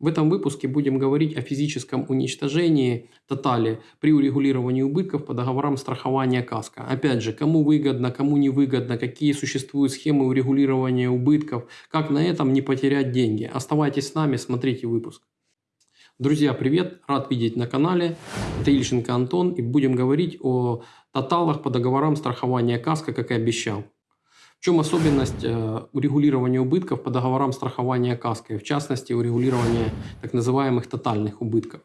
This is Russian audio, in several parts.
В этом выпуске будем говорить о физическом уничтожении тотали при урегулировании убытков по договорам страхования КАСКО. Опять же, кому выгодно, кому не выгодно, какие существуют схемы урегулирования убытков, как на этом не потерять деньги. Оставайтесь с нами, смотрите выпуск. Друзья, привет! Рад видеть на канале. Это Ильченко Антон и будем говорить о тоталах по договорам страхования КАСКО, как и обещал. Чем особенность э, урегулирования убытков по договорам страхования КАСКО, в частности урегулирования так называемых тотальных убытков?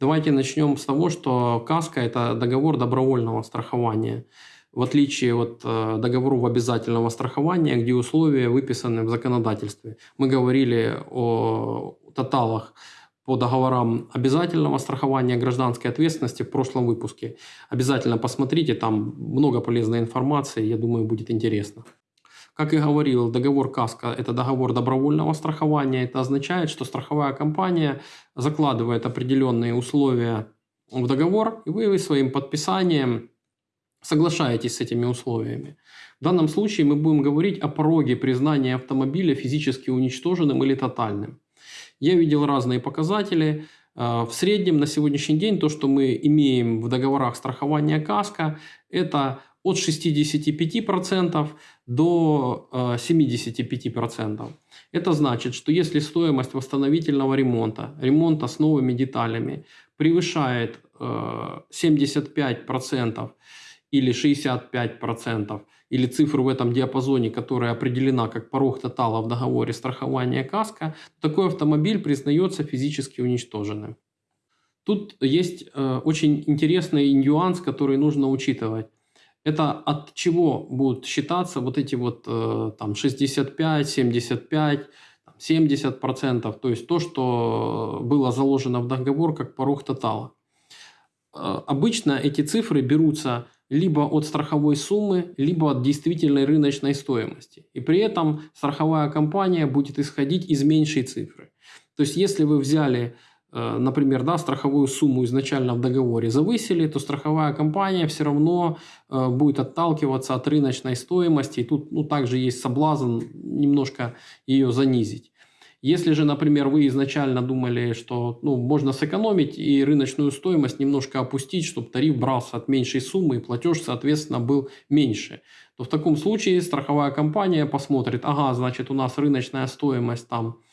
Давайте начнем с того, что КАСКО – это договор добровольного страхования, в отличие от э, договоров обязательного страхования, где условия выписаны в законодательстве. Мы говорили о тоталах по договорам обязательного страхования гражданской ответственности в прошлом выпуске. Обязательно посмотрите, там много полезной информации, я думаю, будет интересно. Как и говорил, договор КАСКО – это договор добровольного страхования. Это означает, что страховая компания закладывает определенные условия в договор, и вы своим подписанием соглашаетесь с этими условиями. В данном случае мы будем говорить о пороге признания автомобиля физически уничтоженным или тотальным. Я видел разные показатели. А, в среднем на сегодняшний день то, что мы имеем в договорах страхования КАСКО, это от 65% до 75%. А, Это значит, что если стоимость восстановительного ремонта, ремонта с новыми деталями превышает 75% а, или 65%, или цифру в этом диапазоне, которая определена как порог тотала в договоре страхования КАСКО, такой автомобиль признается физически уничтоженным. Тут есть э, очень интересный нюанс, который нужно учитывать это от чего будут считаться вот эти вот э, там 65, 75, 70 процентов, то есть то, что было заложено в договор как порог тотала. Э, обычно эти цифры берутся либо от страховой суммы, либо от действительной рыночной стоимости. И при этом страховая компания будет исходить из меньшей цифры. То есть если вы взяли Э, например, да, страховую сумму изначально в договоре завысили, то страховая компания все равно э, будет отталкиваться от рыночной стоимости. И тут ну, также есть соблазн немножко ее занизить. Если же, например, вы изначально думали, что ну, можно сэкономить и рыночную стоимость немножко опустить, чтобы тариф брался от меньшей суммы и платеж, соответственно, был меньше, то в таком случае страховая компания посмотрит, ага, значит, у нас рыночная стоимость там Э,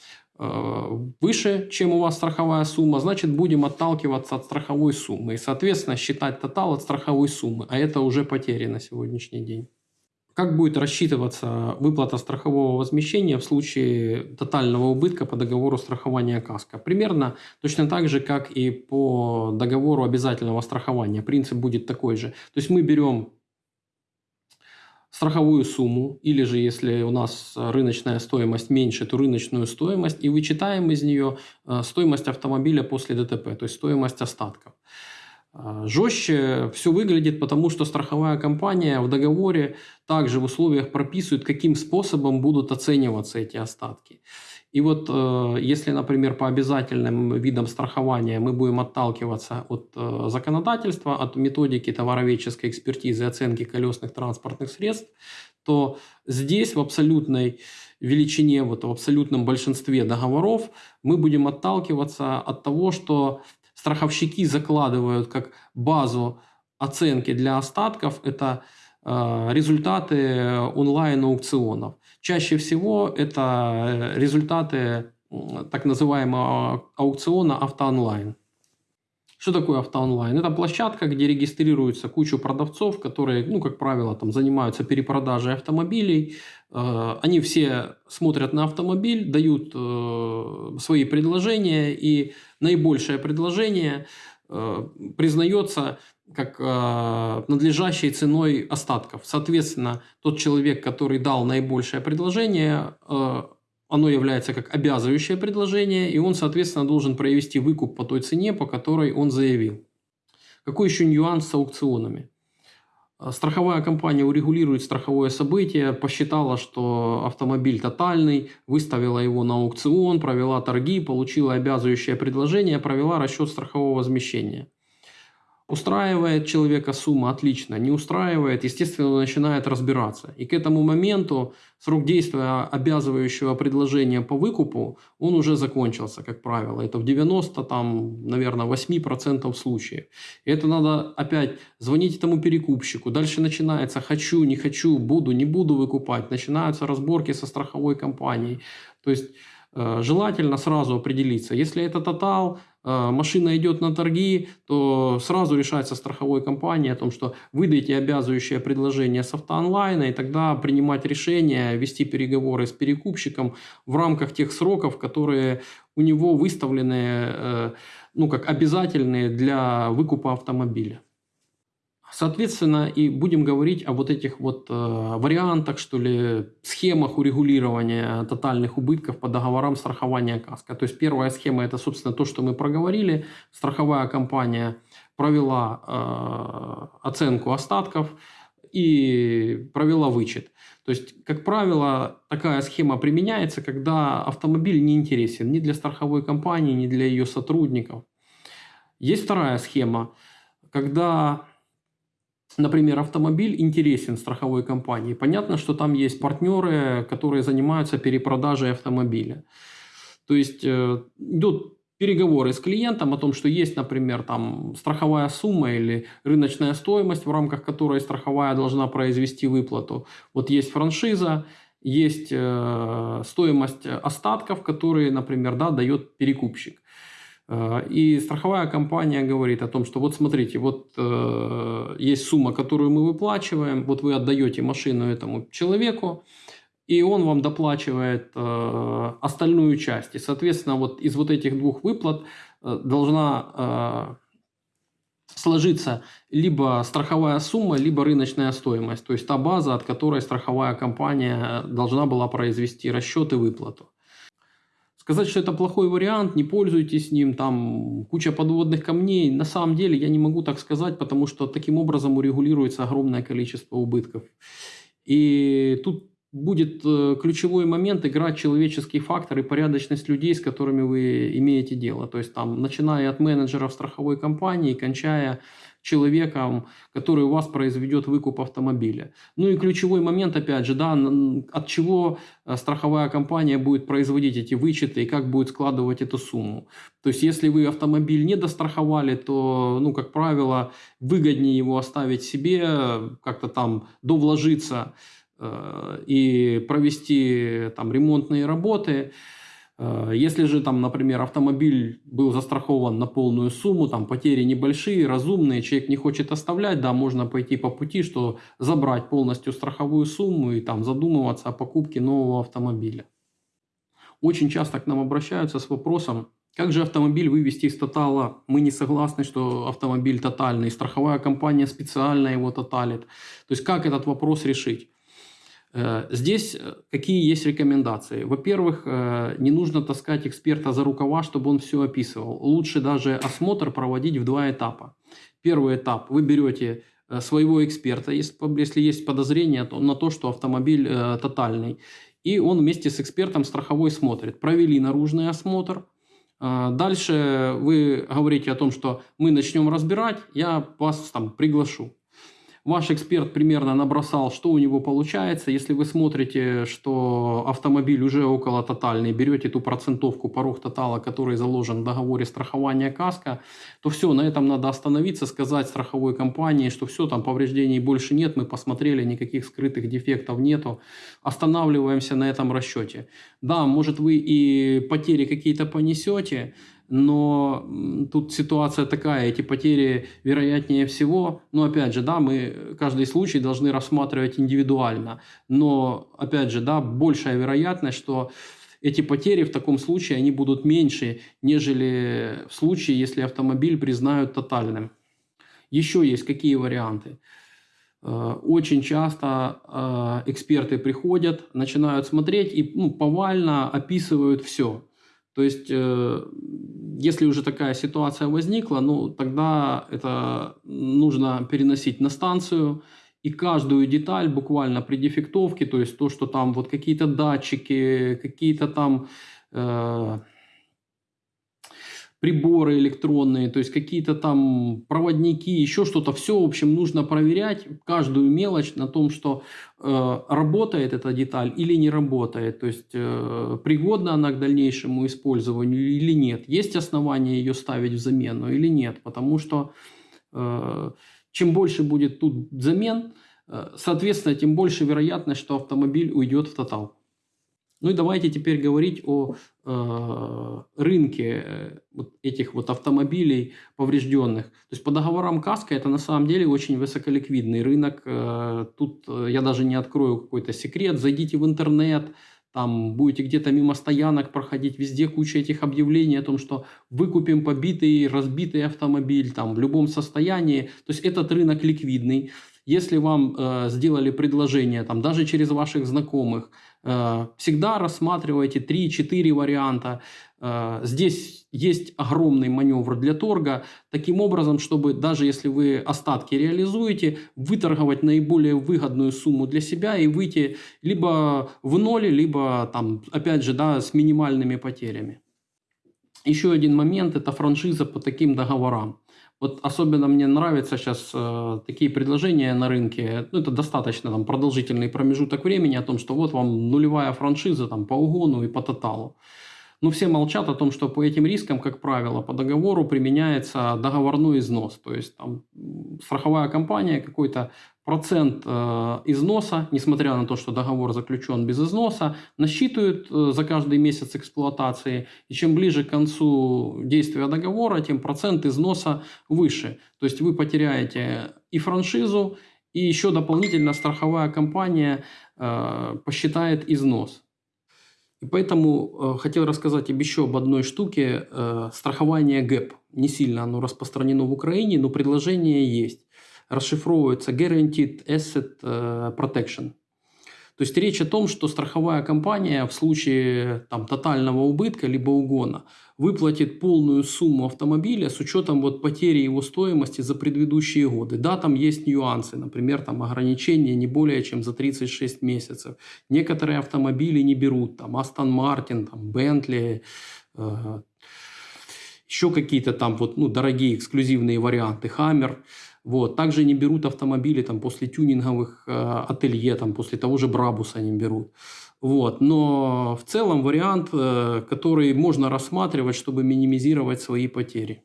выше, чем у вас страховая сумма, значит будем отталкиваться от страховой суммы и, соответственно, считать тотал от страховой суммы, а это уже потери на сегодняшний день. Как будет рассчитываться выплата страхового возмещения в случае тотального убытка по договору страхования КАСКО? Примерно точно так же, как и по договору обязательного страхования. Принцип будет такой же. То есть мы берем страховую сумму, или же если у нас э, рыночная стоимость меньше, то рыночную стоимость, и вычитаем из нее э, стоимость автомобиля после ДТП, то есть стоимость остатков. Э, жестче все выглядит, потому что страховая компания в договоре также в условиях прописывает, каким способом будут оцениваться эти остатки. И вот э, если, например, по обязательным видам страхования мы будем отталкиваться от э, законодательства, от методики товароведческой экспертизы оценки колесных транспортных средств, то здесь в абсолютной величине, вот в абсолютном большинстве договоров мы будем отталкиваться от того, что страховщики закладывают как базу оценки для остатков, это э, результаты онлайн-аукционов. Чаще всего это э, результаты так называемого аукциона автоонлайн. Что такое автоонлайн? Это площадка, где регистрируется куча продавцов, которые, ну, как правило, там занимаются перепродажей автомобилей. Э, они все смотрят на автомобиль, дают э, свои предложения, и наибольшее предложение признается как э, надлежащей ценой остатков. Соответственно, тот человек, который дал наибольшее предложение, э, оно является как обязывающее предложение, и он, соответственно, должен провести выкуп по той цене, по которой он заявил. Какой еще нюанс с аукционами? Э, страховая компания урегулирует страховое событие, посчитала, что автомобиль тотальный, выставила его на аукцион, провела торги, получила обязывающее предложение, провела расчет страхового возмещения. Устраивает человека сумма, отлично. Не устраивает, естественно, начинает разбираться. И к этому моменту срок действия обязывающего предложения по выкупу, он уже закончился, как правило. Это в 90, там, наверное, 8% случаев. И это надо опять звонить этому перекупщику. Дальше начинается «хочу, не хочу, буду, не буду выкупать». Начинаются разборки со страховой компанией. То есть э, желательно сразу определиться. Если это тотал, а, машина идет на торги, то сразу решается страховой компанией о том, что выдайте обязывающее предложение с автоонлайна, и тогда принимать решение, вести переговоры с перекупщиком в рамках тех сроков, которые у него выставлены э, ну, как обязательные для выкупа автомобиля. Соответственно, и будем говорить о вот этих вот э, вариантах, что ли, схемах урегулирования тотальных убытков по договорам страхования КАСКО. То есть первая схема – это, собственно, то, что мы проговорили. Страховая компания провела э, оценку остатков и провела вычет. То есть, как правило, такая схема применяется, когда автомобиль не интересен ни для страховой компании, ни для ее сотрудников. Есть вторая схема, когда например, автомобиль интересен страховой компании. Понятно, что там есть партнеры, которые занимаются перепродажей автомобиля. То есть э, идут переговоры с клиентом о том, что есть, например, там страховая сумма или рыночная стоимость, в рамках которой страховая должна произвести выплату. Вот есть франшиза, есть э, стоимость остатков, которые, например, да, дает перекупщик. Э, и страховая компания говорит о том, что вот смотрите, вот э, есть сумма, которую мы выплачиваем, вот вы отдаете машину этому человеку, и он вам доплачивает э, остальную часть. И, соответственно, вот из вот этих двух выплат э, должна э, сложиться либо страховая сумма, либо рыночная стоимость, то есть та база, от которой страховая компания должна была произвести расчет и выплату. Сказать, что это плохой вариант, не пользуйтесь ним, там куча подводных камней, на самом деле я не могу так сказать, потому что таким образом урегулируется огромное количество убытков. И тут будет э, ключевой момент играть человеческий фактор и порядочность людей, с которыми вы имеете дело. То есть там, начиная от менеджеров страховой компании, кончая человеком, который у вас произведет выкуп автомобиля. Ну и ключевой момент, опять же, да, от чего э, страховая компания будет производить эти вычеты и как будет складывать эту сумму. То есть, если вы автомобиль не достраховали, то, ну, как правило, выгоднее его оставить себе, как-то там довложиться э, и провести там ремонтные работы, если же там, например, автомобиль был застрахован на полную сумму, там потери небольшие, разумные, человек не хочет оставлять, да, можно пойти по пути, что забрать полностью страховую сумму и там задумываться о покупке нового автомобиля. Очень часто к нам обращаются с вопросом, как же автомобиль вывести из тотала? Мы не согласны, что автомобиль тотальный, страховая компания специально его тоталит. То есть как этот вопрос решить? Э, здесь э, какие есть рекомендации? Во-первых, э, не нужно таскать эксперта за рукава, чтобы он все описывал. Лучше даже осмотр проводить в два этапа. Первый этап. Вы берете своего эксперта, если есть подозрение на то, что автомобиль тотальный. И он вместе с экспертом страховой смотрит. Провели наружный осмотр. Дальше вы говорите о том, что мы начнем разбирать, я вас там приглашу. Ваш эксперт примерно набросал, что у него получается. Если вы смотрите, что автомобиль уже около тотальный, берете ту процентовку порог тотала, который заложен в договоре страхования КАСКО, то все, на этом надо остановиться, сказать страховой компании, что все, там повреждений больше нет, мы посмотрели, никаких скрытых дефектов нету. Останавливаемся на этом расчете. Да, может вы и потери какие-то понесете, но тут ситуация такая, эти потери вероятнее всего, но опять же, да, мы каждый случай должны рассматривать индивидуально, но опять же, да, большая вероятность, что эти потери в таком случае, они будут меньше, нежели в случае, если автомобиль признают тотальным. Еще есть какие варианты? Э, очень часто э, эксперты приходят, начинают смотреть и ну, повально описывают все. То есть, э, если уже такая ситуация возникла, ну, тогда это нужно переносить на станцию, и каждую деталь буквально при дефектовке, то есть то, что там вот какие-то датчики, какие-то там э, приборы электронные, то есть какие-то там проводники, еще что-то. Все, в общем, нужно проверять каждую мелочь на том, что э, работает эта деталь или не работает, то есть э, пригодна она к дальнейшему использованию или нет, есть основания ее ставить в замену или нет, потому что э, чем больше будет тут замен, э, соответственно, тем больше вероятность, что автомобиль уйдет в тотал. Ну и давайте теперь говорить о э, рынке э, вот этих вот автомобилей поврежденных. То есть по договорам КАСКО это на самом деле очень высоколиквидный рынок. Э, тут э, я даже не открою какой-то секрет. Зайдите в интернет, там будете где-то мимо стоянок проходить, везде куча этих объявлений о том, что выкупим побитый, разбитый автомобиль там в любом состоянии. То есть этот рынок ликвидный. Если вам э, сделали предложение, там, даже через ваших знакомых, всегда рассматривайте 3-4 варианта. Э, здесь есть огромный маневр для торга, таким образом, чтобы даже если вы остатки реализуете, выторговать наиболее выгодную сумму для себя и выйти либо в ноль, либо, там, опять же, да, с минимальными потерями. Еще один момент – это франшиза по таким договорам. Вот особенно мне нравятся сейчас э, такие предложения на рынке. Ну, это достаточно там, продолжительный промежуток времени о том, что вот вам нулевая франшиза там, по угону и по тоталу. Но все молчат о том, что по этим рискам, как правило, по договору применяется договорной износ. То есть там страховая компания какой-то процент э, износа, несмотря на то, что договор заключен без износа, насчитывают э, за каждый месяц эксплуатации. И чем ближе к концу действия договора, тем процент износа выше. То есть вы потеряете и франшизу, и еще дополнительно страховая компания э, посчитает износ. И поэтому хотел рассказать еще об одной штуке. страхование ГЭП. Не сильно оно распространено в Украине, но предложение есть расшифровывается Guaranteed Asset э, Protection. То есть речь о том, что страховая компания в случае там, тотального убытка либо угона выплатит полную сумму автомобиля с учетом вот, потери его стоимости за предыдущие годы. Да, там есть нюансы, например, там ограничения не более чем за 36 месяцев. Некоторые автомобили не берут, там Aston Martin, там Bentley, э, еще какие-то там вот, ну, дорогие эксклюзивные варианты, Hammer – вот. Также не берут автомобили там, после тюнинговых э, ателье, там, после того же Брабуса не берут. Вот. Но в целом вариант, э, который можно рассматривать, чтобы минимизировать свои потери.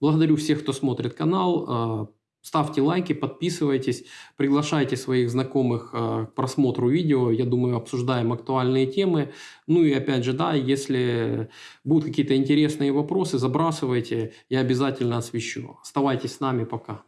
Благодарю всех, кто смотрит канал. Ставьте лайки, подписывайтесь, приглашайте своих знакомых э, к просмотру видео. Я думаю, обсуждаем актуальные темы. Ну и опять же, да, если будут какие-то интересные вопросы, забрасывайте, я обязательно освещу. Оставайтесь с нами, пока.